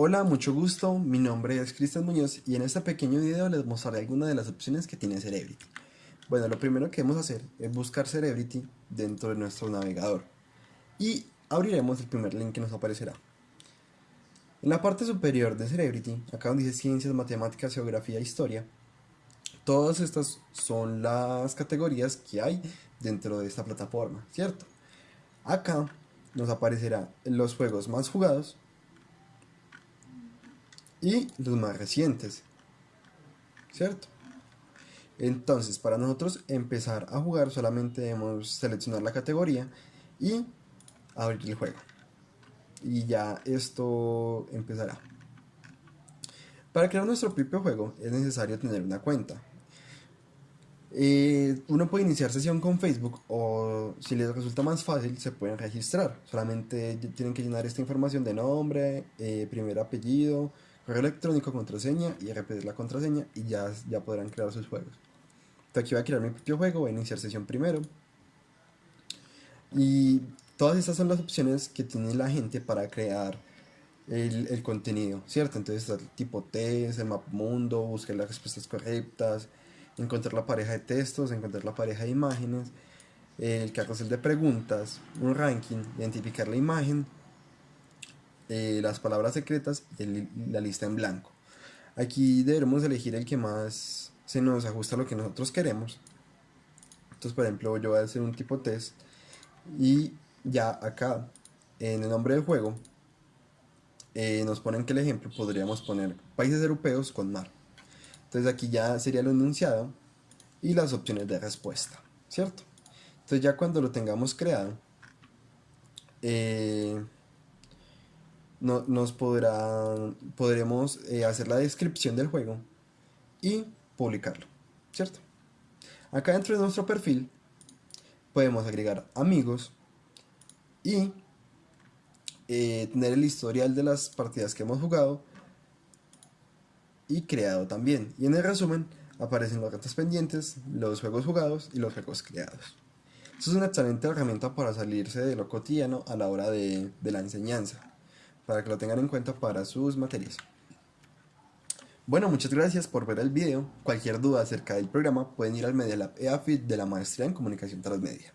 Hola, mucho gusto, mi nombre es Cristian Muñoz y en este pequeño video les mostraré algunas de las opciones que tiene Cerebrity. Bueno, lo primero que debemos hacer es buscar Cerebrity dentro de nuestro navegador y abriremos el primer link que nos aparecerá. En la parte superior de Cerebrity, acá donde dice Ciencias, Matemáticas, Geografía e Historia, todas estas son las categorías que hay dentro de esta plataforma, ¿cierto? Acá nos aparecerá los juegos más jugados y los más recientes, ¿cierto? Entonces, para nosotros empezar a jugar solamente debemos seleccionar la categoría y abrir el juego. Y ya esto empezará. Para crear nuestro propio juego es necesario tener una cuenta. Eh, uno puede iniciar sesión con Facebook o si les resulta más fácil se pueden registrar. Solamente tienen que llenar esta información de nombre, eh, primer apellido, correo electrónico, contraseña y repetir la contraseña y ya, ya podrán crear sus juegos. Entonces aquí voy a crear mi propio juego, voy a iniciar sesión primero. Y todas estas son las opciones que tiene la gente para crear el, contenido, ¿cierto? Entonces el tipo test, el map mundo, buscar las respuestas correctas, encontrar la pareja de textos, encontrar la pareja de imágenes, el carrusel de preguntas, un ranking, identificar la imagen, eh, las palabras secretas y la lista en blanco. Aquí debemos elegir el que más se nos ajusta a lo que nosotros queremos. Entonces, por ejemplo, yo voy a hacer un tipo test y ya acá en el nombre del juego eh, nos ponen que el ejemplo podríamos poner países europeos con mar. Entonces aquí ya sería lo enunciado y las opciones de respuesta, ¿cierto? Entonces ya cuando lo tengamos creado, eh, no, nos podrá, podremos eh, hacer la descripción del juego y publicarlo, ¿cierto? Acá dentro de nuestro perfil podemos agregar amigos y eh, tener el historial de las partidas que hemos jugado y creado también. Y en el resumen aparecen los retos pendientes, los juegos jugados y los juegos creados. Esto es una excelente herramienta para salirse de lo cotidiano a la hora de la enseñanza para que lo tengan en cuenta para sus materias. Bueno, muchas gracias por ver el video. Cualquier duda acerca del programa pueden ir al Media Lab EAFIT de la Maestría en Comunicación Transmedia.